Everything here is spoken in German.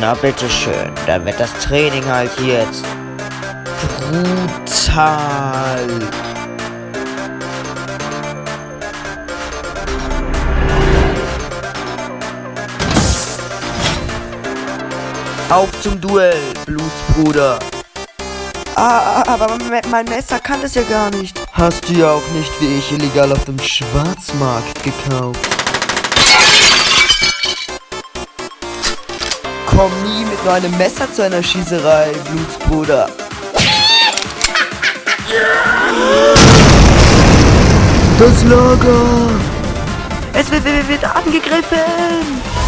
Na bitteschön, dann wird das Training halt jetzt brutal. Auf zum Duell, Blutsbruder. Ah, aber mein Messer kann das ja gar nicht. Hast du ja auch nicht wie ich illegal auf dem Schwarzmarkt gekauft. Komm nie mit nur einem Messer zu einer Schießerei, Blutsbruder. Das Lager! Es wird, wird, wird angegriffen!